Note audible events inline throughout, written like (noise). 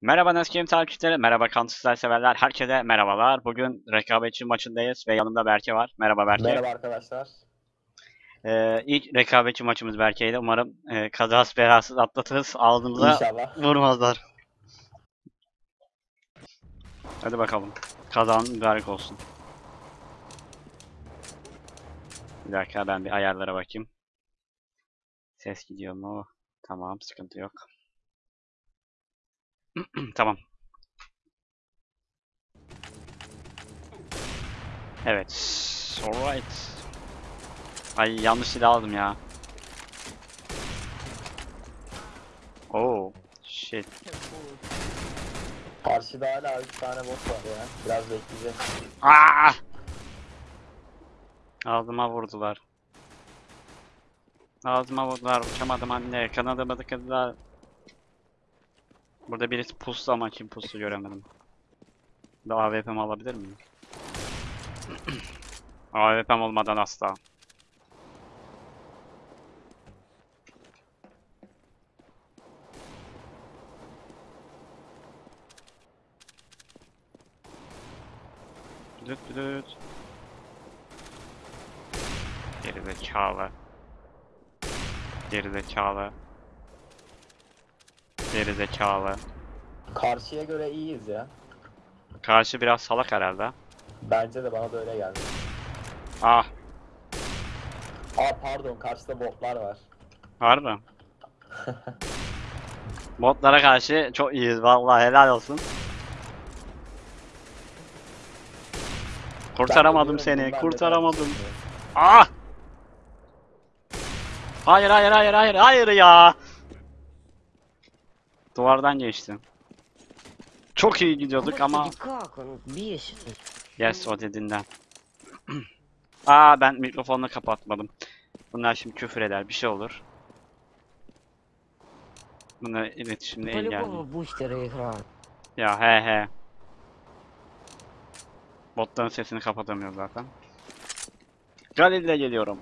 Merhaba Neskim takipçileri, merhaba Counter severler, herkese merhabalar. Bugün rekabetçi maçındayız ve yanımda Berke var. Merhaba Berke. Merhaba arkadaşlar. Ee, ilk rekabetçi maçımız Berke'ydi. Umarım e, kazasız belasız atlatırız, İnşallah. vurmazlar. Hadi bakalım. Kazan mübarek olsun. Bir dakika ben bir ayarlara bakayım. Ses gidiyor mu? Tamam, sıkıntı yok. (clears throat) Tamam. Evet. Alright. Ay yanlış silah aldım ya. Oh. Shit. Karşıda hala 3 tane bot var ya. Biraz bekleyeceğiz. Aa! Ağzıma vurdular. Ağzıma vurdular. Uçamadım anne. Kanadımı tıkadılar. Burada birisi puslu ama kim puslu göremedim. Bir AWP'mi alabilir miyim? (clears throat) AWP'm olmadan asla. Düt düt. Geri zekalı. Geri zekalı. Geri zekalı. Karşıya göre iyiyiz ya. Karşı biraz salak herhalde. Bence de bana da öyle geldi. Ah, Aa pardon karşıda botlar var. harbi. (laughs) Botlara karşı çok iyiyiz vallahi helal olsun. Kurtaramadım seni, kurtaramadım. Ah! Hayır hayır hayır hayır hayır ya. Duvardan geçtim. Çok iyi gidiyorduk ama... Yes o dediğinden. (clears throat) Aa ben mikrofonu kapatmadım. Bunlar şimdi küfür eder bir şey olur. Buna iletişimde engelli. Ya he he. Botların sesini kapatamıyor zaten. Galil'le geliyorum.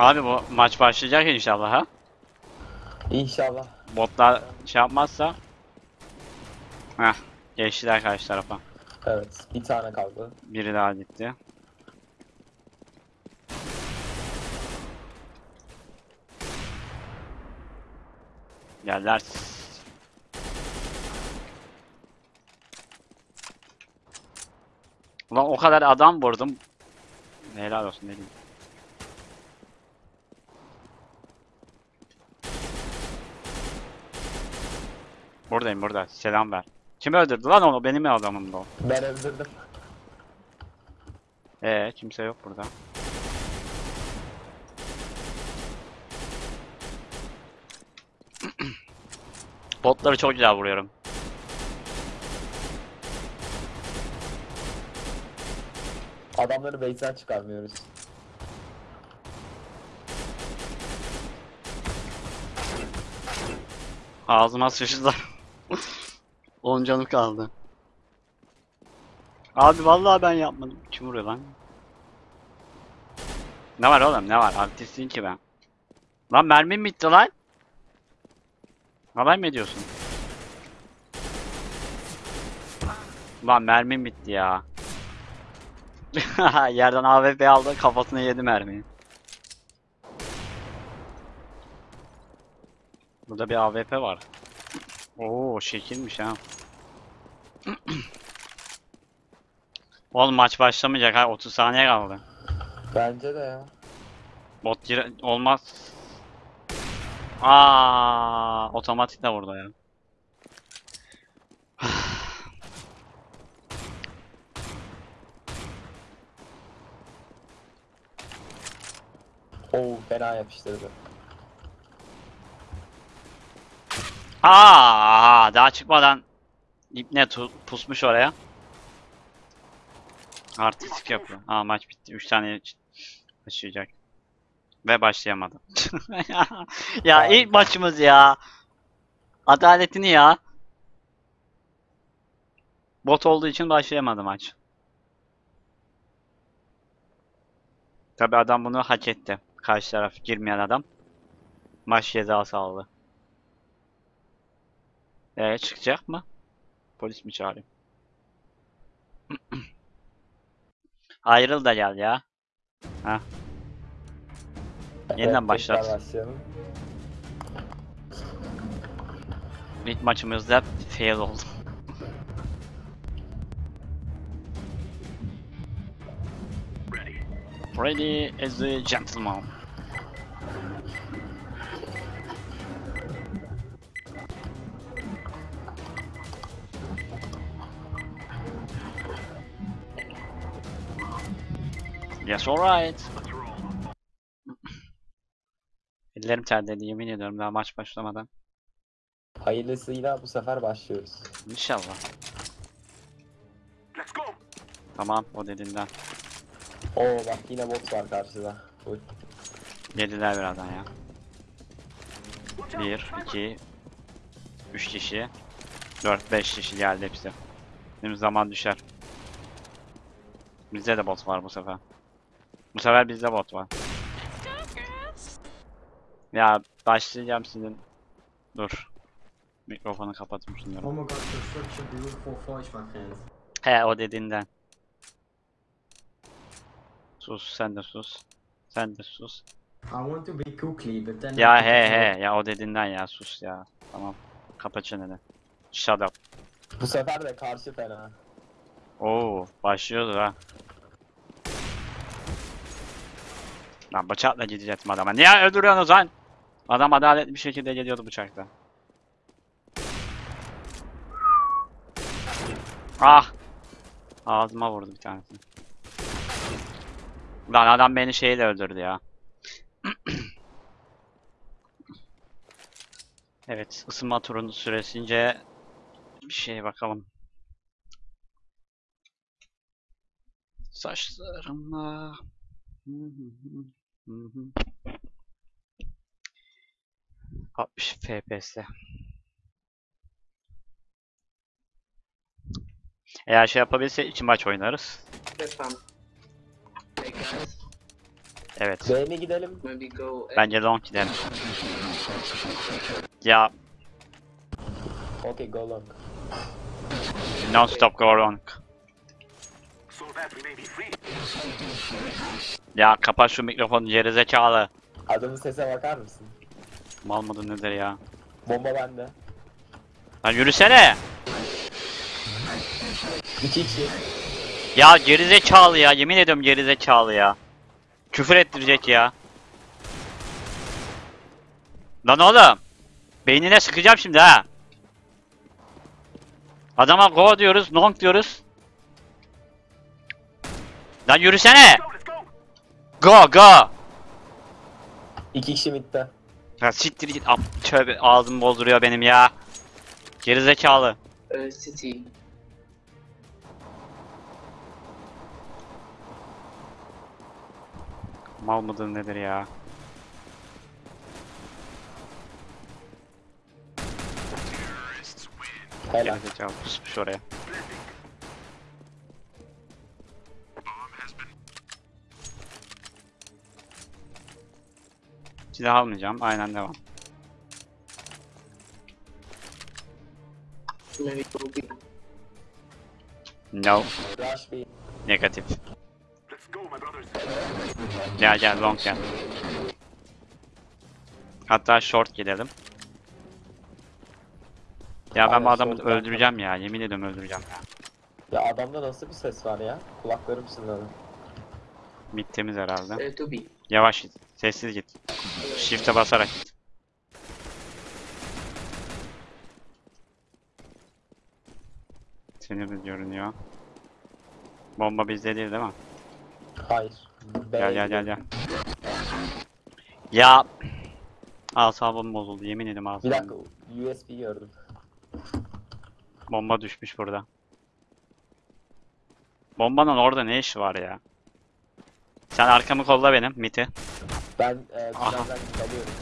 Abi bu maç başlayacak inşallah ha. İnşallah. Botlar şey yapmazsa. Heh, geçtiler karşı tarafa. Evet bir tane kaldı. Biri daha gitti. Geldiler. Ulan o kadar adam vurdum. Helal olsun ne Buradayım burada. Selam ver. Kim öldürdü lan onu? Benim adamımdı o. Ben öldürdüm. Ee, kimse yok burada. (clears throat) Botları çok güzel vuruyorum. Adamları base'den çıkarmıyoruz. Ağzıma sıçtılar. 10 canım kaldı. Abi vallahi ben yapmadım. Kim vuruyor lan? Ne var oğlum ne var? Artistin ki ben. Lan mermim bitti lan. Alay mı ediyorsun? Lan mermim bitti ya. (laughs) Yerden AWP aldı kafasına yedi mermiyi. Burada bir AWP var. Oo şekilmiş ha. (clears throat) Oğlum maç başlamayacak ha 30 saniye kaldı. Bence de ya. Bot gir olmaz. Aa, otomatik de vurdu ya. (sighs) Oo fena yapıştırdı. Aa, daha çıkmadan İpne pusmuş oraya. Artistik yapıyor. Aa maç bitti. 3 tane başlayacak. Ve başlayamadı. (laughs) ya ilk maçımız ya. Adaletini ya. Bot olduğu için başlayamadı maç. Tabi adam bunu hak etti. Karşı taraf girmeyen adam. Maç cezası aldı. Ee çıkacak mı? Polis mi çağırayım? (clears throat) Ayrıl da gel ya. Yeniden Evet, başlat. İlk maçımızda fail oldu. Ready as a gentleman. Yes, alright. Ellerim terledi yemin ediyorum daha maç başlamadan. Hayırlısıyla bu sefer başlıyoruz. İnşallah. Tamam o dediğinden. Oo bak yine bot var karşıda. Full. Geldiler birazdan ya. 1, 2, 3 kişi. 4, 5 kişi geldi hepsi. Bizim zaman düşer. Bizde de bot var bu sefer. Bu sefer bizde bot var. Ya başlayacağım sizin. Dur. Mikrofonu kapatayım şunları. Oh my god, construction beautiful forge, my friend. He o dediğinden. Sus sen de sus. Sen de sus. I want to be quickly, but then Ya he he ya o dediğinden ya sus ya. Tamam. Kapa çeneni. Shut up. Bu sefer de karşı fena. Oo başlıyordu ha. Lan bıçakla gidecektim adama. Niye öldürüyorsunuz lan? Adam adaletli bir şekilde geliyordu bıçakla. Ah! Ağzıma vurdu bir tanesi. Lan adam beni şeyle öldürdü ya. (clears throat) evet, ısınma turunun süresince bir şeye bakalım. Saçlarımla. Hı hı hı, hı hı. 60 FPS. Eğer şey yapabilse iki maç oynarız. Evet. B'ye mi gidelim? Bence long gidelim. Ya Okey go long. non stop go long. Ya kapat şu mikrofonu gerizekalı. Adamın sese bakar mısın? Mal mıdır nedir ya? Bomba bende. Lan yürüsene. İki kişi. Ya gerizekalı ya. Yemin ediyorum gerizekalı ya. Küfür ettirecek ya. Lan oğlum. Beynine sıkacağım şimdi ha. Adama go diyoruz, long diyoruz. Lan yürüsene. Go go. İki kişi midde. Ya siktir git. Ap- Tövbe ağzımı bozduruyor benim ya. Gerizekalı. Uh, city. Mal mıdır nedir ya? Helal. Gerizekalı pusmuş oraya. Silah almayacağım. Aynen devam. No. Negatif. Gel gel long gel. Hatta short gidelim. Ya ben bu adamı öldüreceğim ya. Yemin ediyorum öldüreceğim ya. Ya adamda nasıl bir ses var ya? Kulaklarım çınladı. Mid temiz herhalde. Yavaş git. Sessiz git. Shift'e basarak git. Sinirli görünüyor. Bomba bizde değil değil mi? Hayır. Gel gel gel gel. Ya asabım bozuldu yemin ederim Bir asabım. dakika USB gördüm. Bomba düşmüş burada. Bombanın orada ne işi var ya? Sen arkamı kolla benim miti. Ben e, Aha. birazdan alıyorum.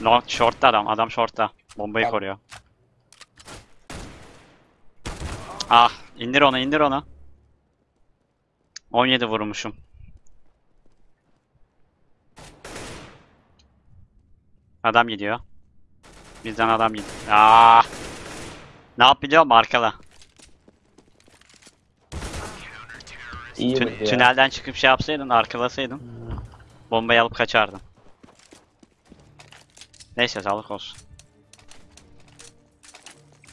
No, short'ta adam. Adam short'ta. Bombayı Tamam. koruyor. Ah, indir onu, indir onu. 17 vurmuşum. Adam gidiyor. Bizden adam gidiyor. Aa! Ne yap biliyor musun? Arkala. İyi Tün- miydi ya? tünelden çıkıp şey yapsaydın, arkalasaydın. Bombayı alıp kaçardın. Neyse sağlık olsun.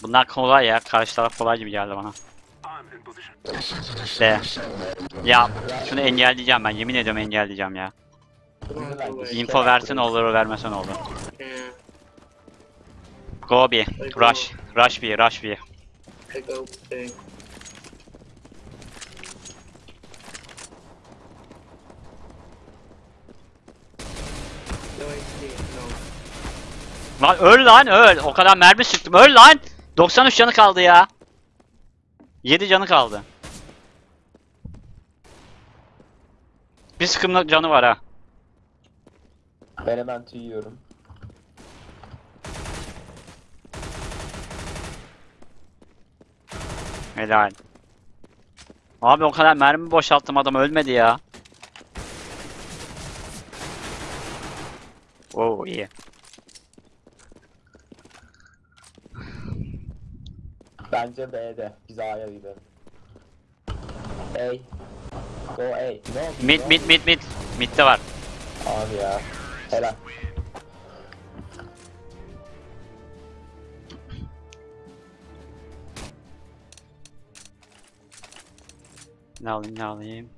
Bunlar kolay ya. Karşı taraf kolay gibi geldi bana. De. Ya şunu engelleyeceğim ben. Yemin ediyorum engelleyeceğim ya. Info versen olur, vermesen olur. Go B. Rush. Rush B. Rush B. I go big. No, I see it, no. Lan öl lan öl. O kadar mermi sıktım. Öl lan. 93 canı kaldı ya. 7 canı kaldı. Bir sıkımlık canı var ha. Ben hemen tüyüyorum. Helal. Abi o kadar mermi boşalttım adam ölmedi ya. Oo iyi. Bence B'de. Biz A'ya gidelim. A. Go A. Oldu? Mid Ne mid mid mid. Mid'de var. Abi ya. Helal. Ne alayım ne alayım.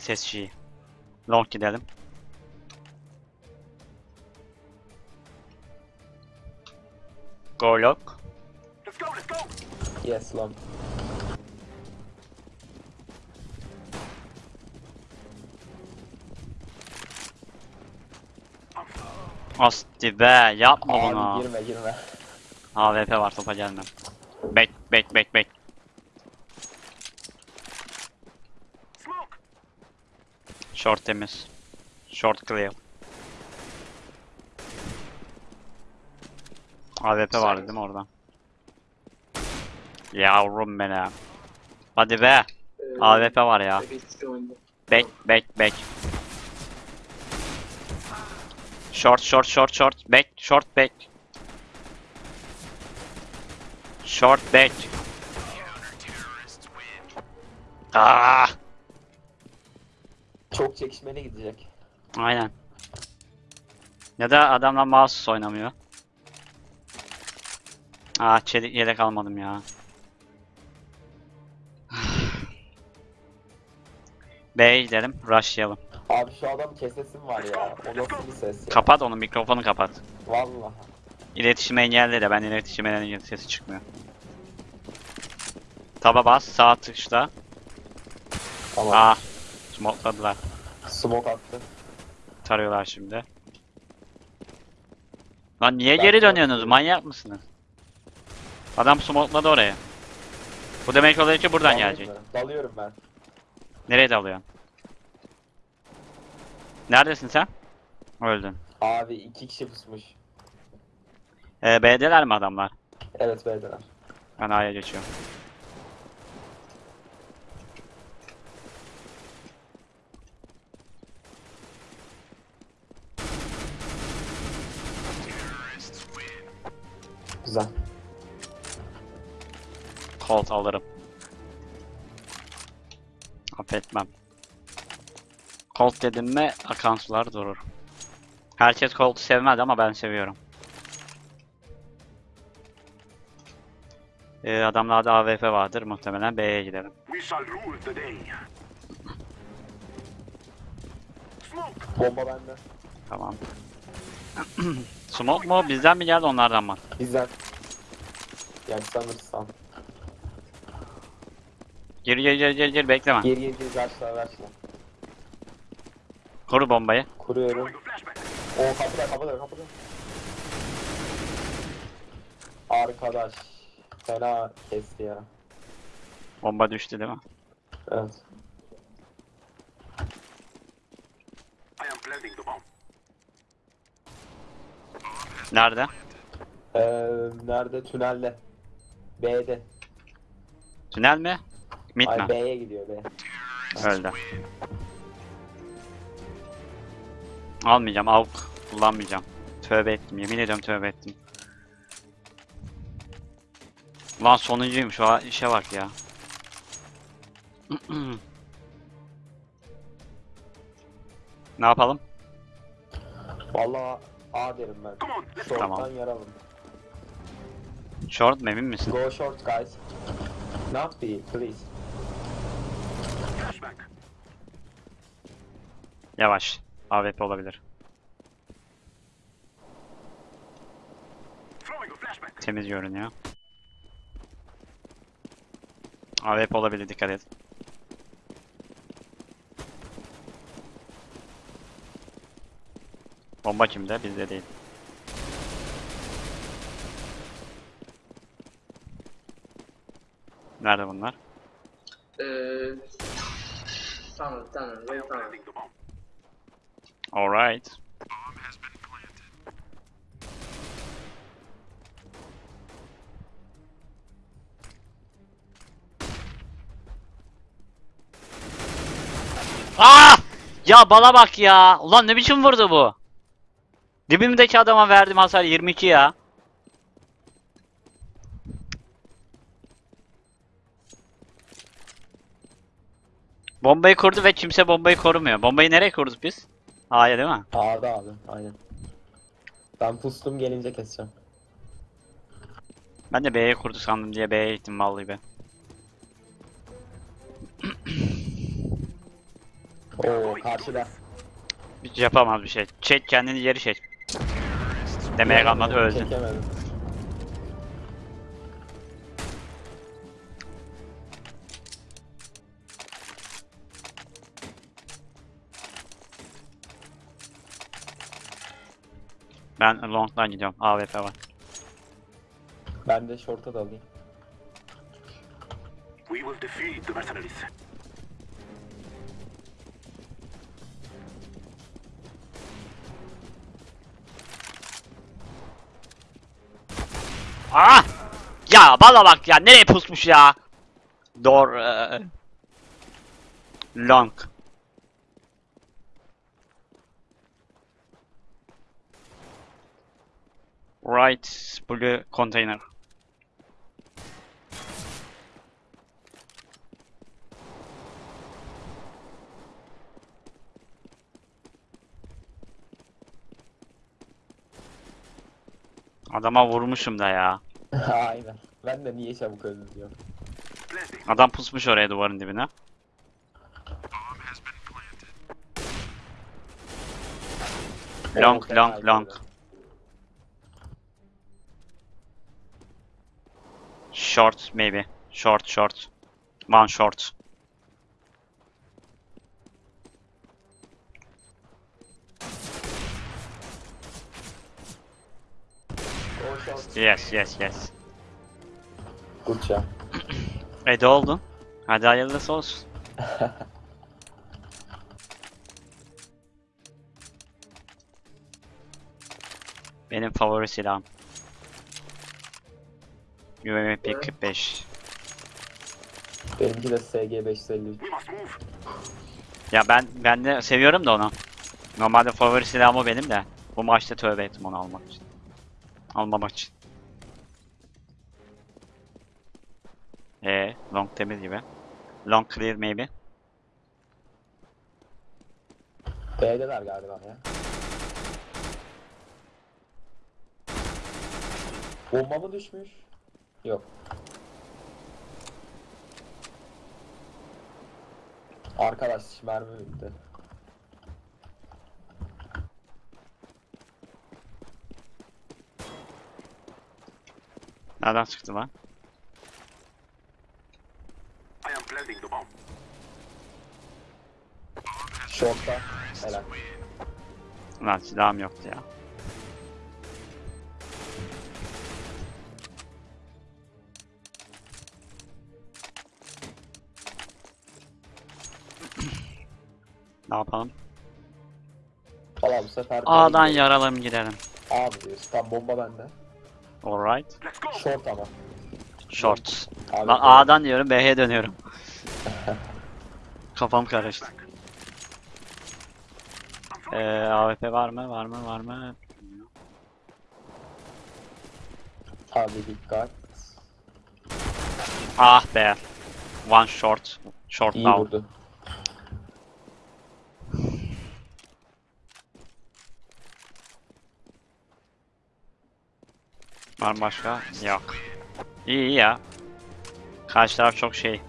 SSG. Long gidelim. Go long. Yes long. Asti be yapma bunu. Abi girme girme. AWP var topa gelmem. Bek bek bek bek. Short temiz. Short clear. AWP vardı değil mi orada? Yavrum benim. Hadi be. Uh, AWP var ya. Bek bek bek. Short short short short back short back. Short back. Aa, Çok çekişmeli gidecek. aynen. Ya da adamlar mouse oynamıyor. Aa çelik yelek almadım ya. (sighs) B'ye gidelim, rushlayalım. Abi şu adam kesesim var ya. O nasıl bir ses ya? Kapat onu, mikrofonu kapat. Vallahi. İletişim engelle de ben iletişim engelle sesi çıkmıyor. Taba bas, sağ tıkla. Tamam. Aa, smokladılar. Smoke attı. Tarıyorlar şimdi. Lan niye Ben geri dönüyorsunuz? Manyak mısınız? Adam smokladı oraya. Bu demek oluyor ki buradan Dalayım gelecek. mı? Dalıyorum ben. Nereye dalıyorsun? Neredesin sen? Öldün. Abi iki kişi pusmuş. Ee, B'deler mi adamlar? Evet B'deler. Ben A'ya geçiyorum. Güzel. Colt alırım. Affetmem. Colt dedim mi akan sular durur. Herkes Colt'u sevmez ama ben seviyorum. Ee, adamlarda AWP vardır muhtemelen B'ye. Smoke! Bomba bende. Tamam. (clears throat) Smoke mu? Bizden mi geldi onlardan mı? Bizden. Yani sanırsam. Gir gir gir gir gir bekleme. Geriye gir başla başla. Koru bombayı. Kuruyorum. O kapıda kapıda kapıda. Arkadaş. Fena kesti ya. Bomba düştü değil mi? Evet. I am planting the bomb. Nerede? Ee, nerede? Tünelde. B'de. Tünel mi? Mid Ay? B'ye gidiyor B. Öldü. Almayacağım. Avuk. Kullanmayacağım. Tövbe ettim. Yemin ediyorum tövbe ettim. Lan sonuncuymuş. O işe bak ya. (clears throat) ne yapalım? Vallahi A derim ben. Short'tan Tamam. yaralım. Short mu emin misin? Go short guys. Not B, please. Yavaş. AWP olabilir. Temiz görünüyor. AWP olabilir dikkat et. Bomba kimde? Bizde değil. Nerede bunlar? Uh, tunnel, tunnel, I bomb. Alright. Aa! Ya bala bak ya. Ulan ne biçim vurdu bu? Dibimdeki adama verdim hasar 22 ya. Bombayı kurdu ve kimse bombayı korumuyor. Bombayı nereye kurduk biz? A'ya değil mi? A'da abi, aynen. Ben pustum gelince keseceğim. Ben de B'ye kurdu sandım diye B'ye gittim vallahi be. (clears throat) Oo karşıda. Hiç yapamaz bir şey. Çek kendini geri çek. Demeye kalmadı öldü. Çekemedim. Ben long'dan gidiyorum. AWP var. Ben de short'a dalayım. We will defeat the mercenaries. Ah! Ya bala bak ya nereye pusmuş ya? Door eee, long. Right blue container. Adama vurmuşum da ya. (laughs) aynen. Ben de niye çabuk öldüm diyorum. Adam pusmuş oraya duvarın dibine. Long, long, long. Short maybe. Short, short. One short. Yes, yes, yes. Good job. E de oldu. Hadi hayırlısı olsun. (laughs) Benim favori silahım. UMP 45. Benimki de SG 553. We must move. Ya ben ben de seviyorum da onu. Normalde favori silahım o benim de. Bu maçta tövbe ettim onu almak için. Almamak için. Ee, long temiz gibi. Long clear maybe. B'deler galiba ya. Bomba mı düşmüş? Yok. Arkadaş mermi bitti. Nereden çıktı lan? Short'ta. Helal. Lan silahım yoktu ya. Ne yapalım? Valla bu sefer A'dan B'ye yaralım gidelim. Abi diyorsun. Tam bomba bende. Alright. Short ama. Short. Abi Lan A'dan diyorum B'ye dönüyorum. (laughs) Kafam karıştı. Ee, AWP var mı? Var mı? Var mı? Abi dikkat. Ah be. One short. Short İyi now. vurdu. Var başka? Yok. İyi iyi ya. Karşı taraf çok şey.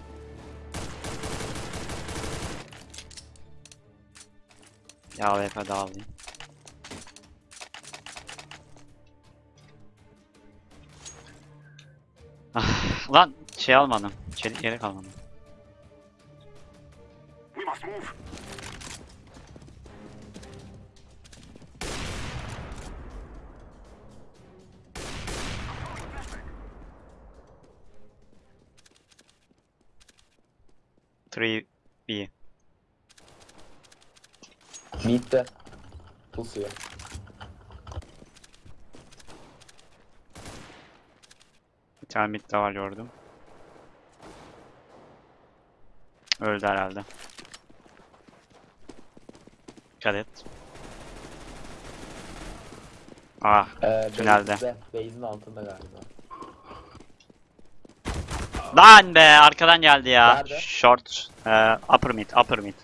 Ya AWP daha. Ah, lan şey almadım. Çelik yelek almadım. 3 B. Mid'de. Pusuyor. Bir tane mid de var gördüm. Öldü herhalde. Dikkat. Ah, Ee, tünelde. Base'in altında galiba lan be arkadan geldi ya. Nerede? Short, e, upper mid, upper mid.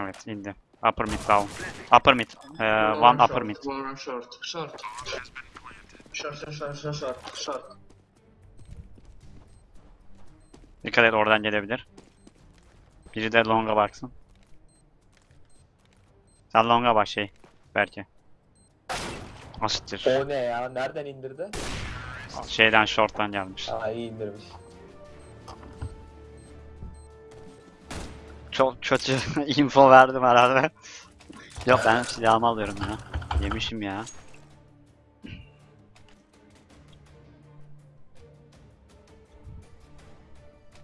Evet indi. Upper mid down. Upper mid. e, one upper short, mid. One short. Short. Short, short, short, short, short, short. Dikkat et oradan gelebilir. Biri de longa baksın. Sen longa bak şey. Belki. Asittir. O ne ya? Nereden indirdi? Şeyden short'tan gelmiş. Aa iyi indirmiş. Çok kötü (laughs) info verdim herhalde. Yok ben silahımı alıyorum ya. Yemişim ya.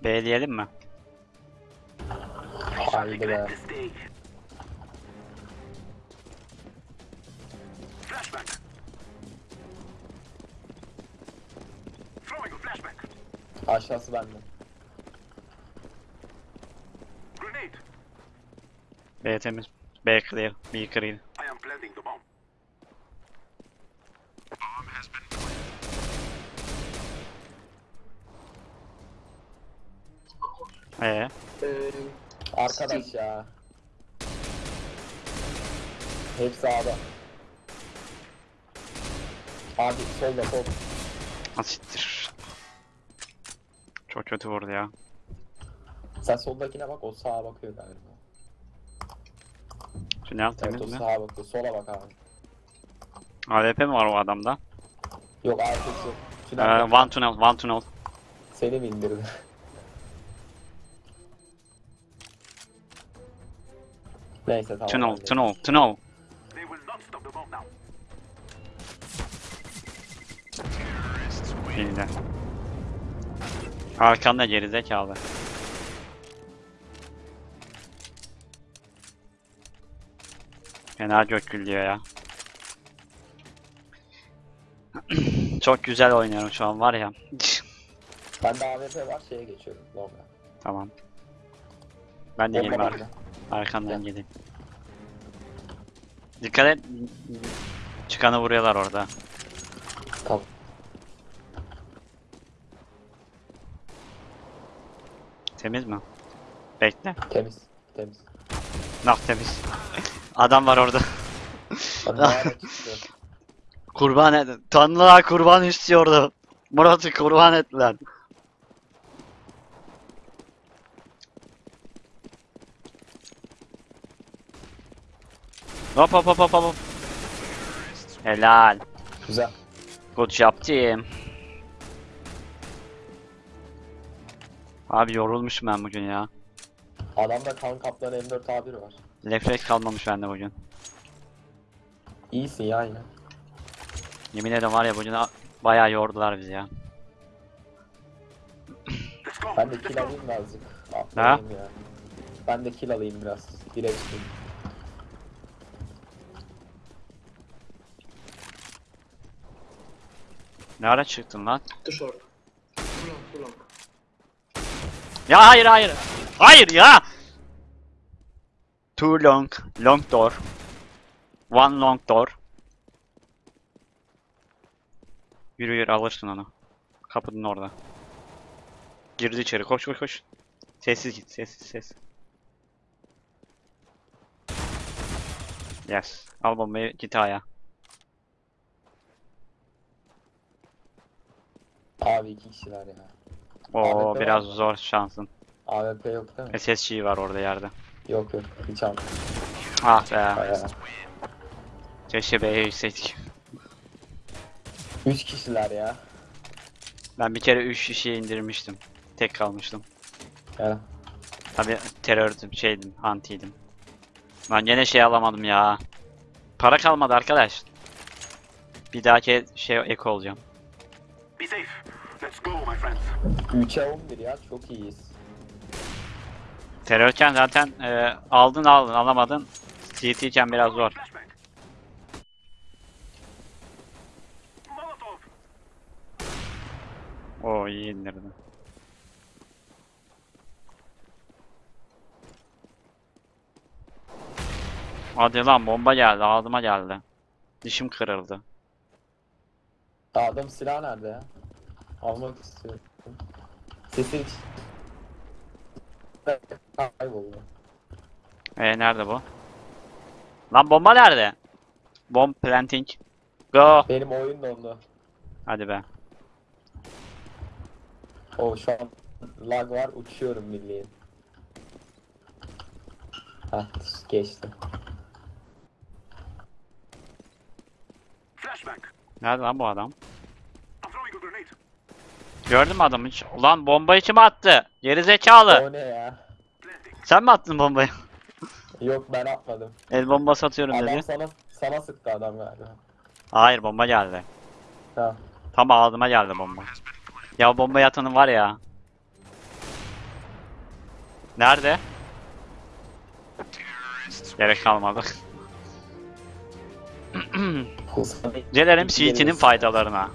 B diyelim mi? Haydi be. Aşağısı bende. Grenade. B temiz. B clear. B clear. I am planting the bomb. Ee, Ee, Arkadaş ya. Hep sağda. Abi solda sol. asittir. Çok kötü vurdu ya. Sen soldakine bak o sağa bakıyor galiba. Tünel temiz Evet o mi? sağa bakıyor. Sola bak abi. AWP mi var o adamda? Yok arkası. Ee, Tünel one tunnel, one tunnel. Seni mi indirdi? (laughs) Neyse tamam. Tunnel, tunnel, tunnel. They will not stop the bomb now. Şimdi. Arkanda gerizekalı. Fena gök gülüyor ya. (clears throat) Çok güzel oynuyorum şu an var ya. Ben de AWP var şeye geçiyorum. Longa. tamam. Ben de geleyim ar- arkandan geleyim. Dikkat et. Çıkanı vuruyorlar orada. Temiz mi? Bekle. Temiz. Temiz. Nah temiz. Adam var orada. (laughs) Kurban et. Tanrılar kurban istiyordu. Murat'ı kurban ettiler. Hop hop hop hop hop. Helal. Güzel. Good job team. Abi yorulmuşum ben bugün ya. Adamda kan kaplan M4 A1 var. Refleks kalmamış bende bugün. İyisin ya yine. Yemin ederim var ya bugün bayağı yordular bizi ya. Ben de kill alayım azıcık. Atlayayım ya. Ben de kill alayım biraz. Çıkayım. Ne ara çıktın lan? Too short. Too long, too long. Ya hayır hayır. Hayır ya. Too long. Long door. One long door. Yürü yürü alırsın onu. Kapının orada. Girdi içeri. Koş koş koş. Sessiz git. Sessiz sessiz. Yes. Al bombayı git aya. Abi iki kişiler ya. Oo AWP biraz var mı? zor şansın. AWP yok değil mi? SSG var orada yerde. Yok yok. Hiç almadım. Ah be. Bayağı. Keşke B'ye gitseydik. Üç kişiler ya. Ben bir kere 3 kişiye indirmiştim. Tek kalmıştım. Ya. Tabi terördüm, şeydim, antiydim. Lan gene şey alamadım ya. Para kalmadı arkadaş. Bir dahaki şey ek olacağım. Be safe. Let's go, my friends. 3'e 11 ya. Çok iyiyiz. Terörken zaten e, aldın aldın alamadın. CT iken biraz zor. Oo iyi indirdin. Hadi lan bomba geldi ağzıma geldi. Dişim kırıldı. Adam silah nerede ya? Almak istiyorum. Sesi hiç... Kayboldu. E nerede bu? Lan bomba nerede? Bomb planting. Go. Benim oyun dondu. Hadi be. O şu an lag var uçuyorum bildiğin. Heh geçti. Nerede lan bu adam? I'm throwing a grenade. Gördün mü adamı hiç? Ulan bombayı kim attı? Geri zekalı. O ne ya? Sen mi attın bombayı? (laughs) Yok ben atmadım. El bombası atıyorum Adam dedi. sana sana sıktı adam galiba. Hayır bomba geldi. Ha. Tam ağzıma geldi bomba. Ya bomba atanın var ya. Nerede? Gerek kalmadı. Gelelim (laughs) CT'nin faydalarına.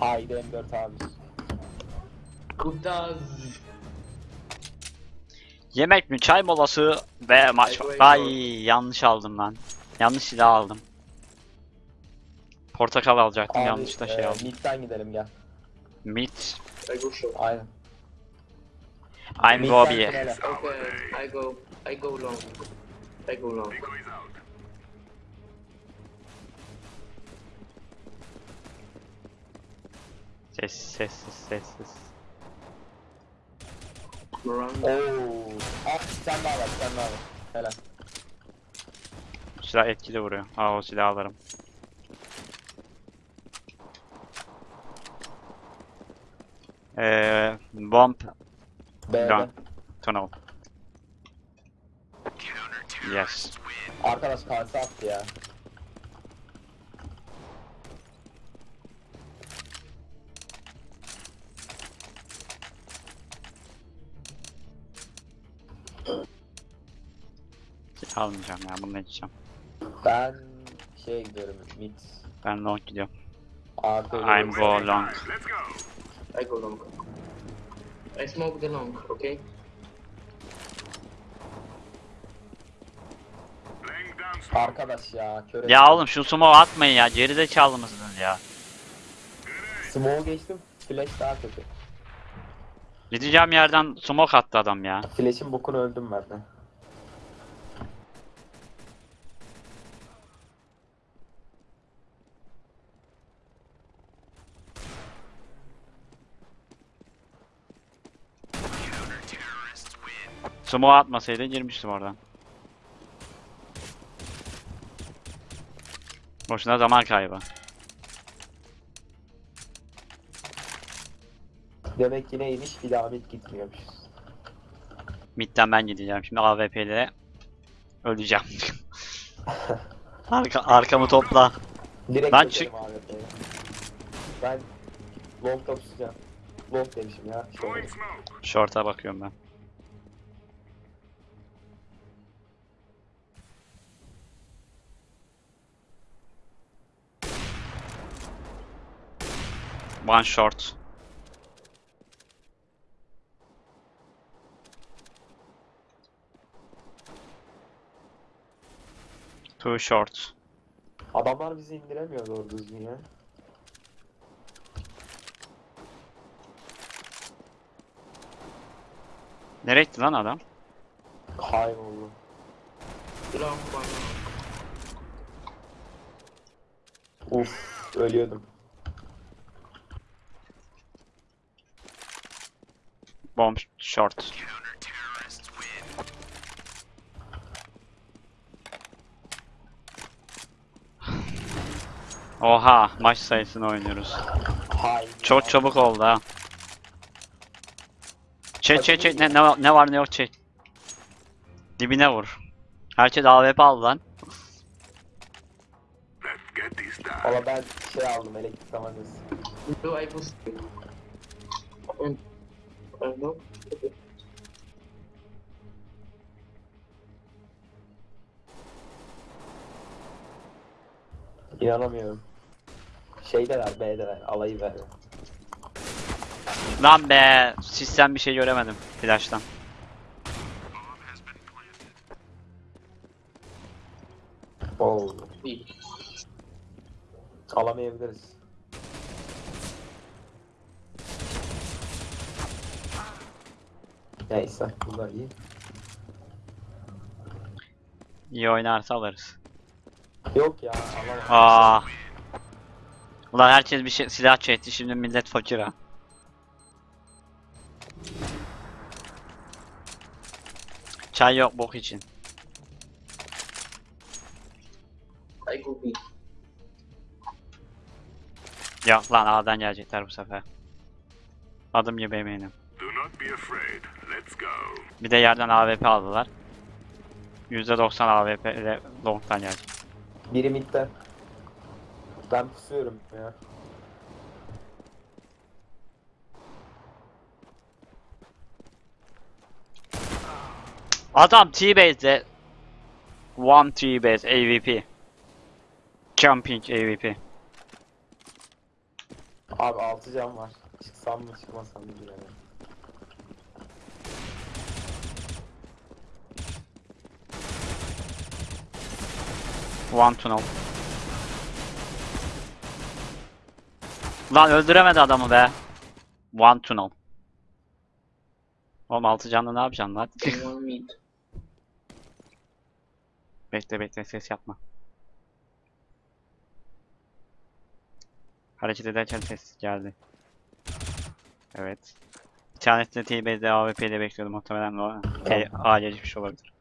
Haydi M4 abi. Kutaz. Yemek mi, çay molası ve maç. Ay, yanlış aldım lan. Yanlış silah aldım. Portakal alacaktım Abi, yanlış da şey e, aldım. midden gidelim gel. Meat. I go short. Aynen. I'm Midden. Okay, I go. I go long. I go long. Out. Sessiz sessiz sessiz. Miranda. Oo. Ah sen daha var sen daha var. Helal. Bu silah etkili vuruyor. Aa o silahı alırım. Eee bomb B'de. Done. tunnel. Yes. Arkadaş karşı attı ya. Silah almayacağım ya bunu içeceğim. Ben şeye gidiyorum mid. Ben long gidiyorum. Artı I'm go long. Let's go. I go long. I smoke the long, okay? Arkadaş ya köre. Ya oğlum şu smoke atmayın ya. Gerizekalı mısınız ya? Smoke geçtim. Flash daha kötü. Gideceğim yerden smoke attı adam ya. Flash'in bokunu öldüm ben de. Smoke atmasaydı girmiştim oradan. Boşuna zaman kaybı. Demek ki neymiş bir daha mid gitmiyormuş. Mid'den ben gideceğim. Şimdi AWP'de öleceğim. (laughs) Arka, arkamı topla. Direkt Ben çık- AWP'ye. Ben long top tutacağım. Long demişim ya. Short'a bakıyorum ben. One short. Two short. Adamlar bizi indiremiyor doğru düzgün ya. Nereye gitti lan adam? Kayboldu. One. Uf ölüyordum. Bomb short. Oha maç sayısını oynuyoruz. Çok çabuk oldu ha. Çek çek çek ne, ne, var- ne var ne yok çek. Dibine vur. Herkes AWP aldı lan. Valla ben şey aldım elektrik tabancası. I. Okay. İnanamıyorum. Şeydeler B'deler alayı ver. Lan be sistem bir şey göremedim flash'tan. B. Alamayabiliriz. Neyse bu da iyi. İyi oynarsa alırız. Yok ya alamam. Aa. Ulan herkes bir şey silah çekti şimdi millet fakir ha. Çay yok bok için. I go B. Yok lan A'dan gelecekler bu sefer. Adım gibi eminim. Do not be afraid. Bir de yerden AWP aldılar. %90 AWP ile long'tan gelecek. Biri midde. Ben pusuyorum ya. Adam T-Base'de One T-Base AVP. Jumping AVP. Abi 6 can var. Çıksam mı çıkmasam mı bilemedim. One tunnel. Lan öldüremedi adamı be. One tunnel. Oğlum altı canlı ne yapacaksın lan? (laughs) Bekle bekle ses yapma. Hareket ederken ses geldi. Evet. Bir tanesi de T-Base'de AWP ile bekliyordu muhtemelen o T- A geçmiş olabilir.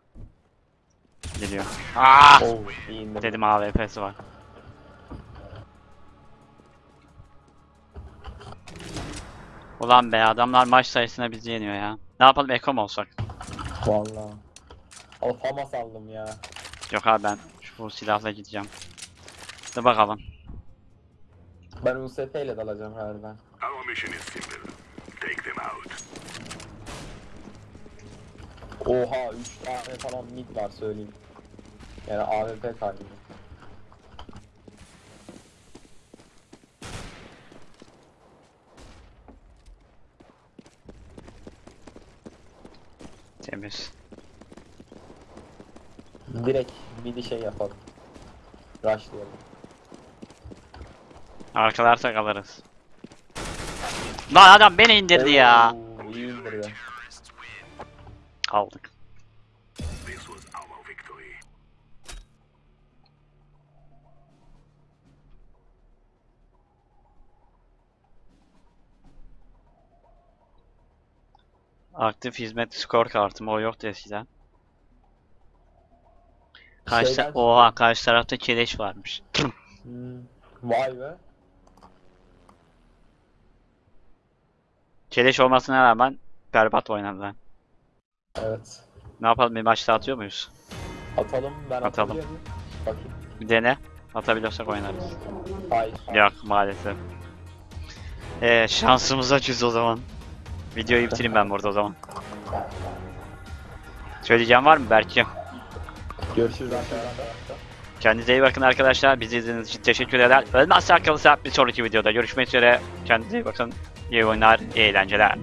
Geliyor. Ah! Oo iyi indim. Dedim AWP'si var. Ulan be adamlar maç sayısına bizi yeniyor ya. Ne yapalım Eko mu olsak? Valla. Al Famas aldım ya. Yok abi ben şu silahla gideceğim. Dur bakalım. Ben USP ile dalacağım galiba. Our mission is simple. Take them out. Oha 3 tane falan mid var söyleyeyim. Yani AWP kaybı. Temiz. Direkt mid'i şey yapalım. Rushlayalım. Arkalarsak alırız. Lan adam beni indirdi ya. Oo, iyi indirdi. Aldık. Aktif hizmet skor kartım o yoktu eskiden. Karşı Şeyden- Oha karşı tarafta keleş varmış. Hmm. Vay be. Keleş olmasına rağmen berbat oynadılar. Evet. Ne yapalım bir maçta atıyor muyuz? Atalım ben Atalım. Bakayım. Bir dene. Atabiliyorsak oynarız. Hayır. Yok maalesef. Ee, şansımıza cüz o zaman. Videoyu bitireyim ben burada o zaman. Söyleyeceğim var mı Berk'cim? Görüşürüz arkadaşlar. Kendinize iyi bakın arkadaşlar. Bizi izlediğiniz için teşekkür eder. Ölmezsek kalırsa bir sonraki videoda görüşmek üzere. Kendinize iyi bakın. İyi oyunlar, iyi eğlenceler.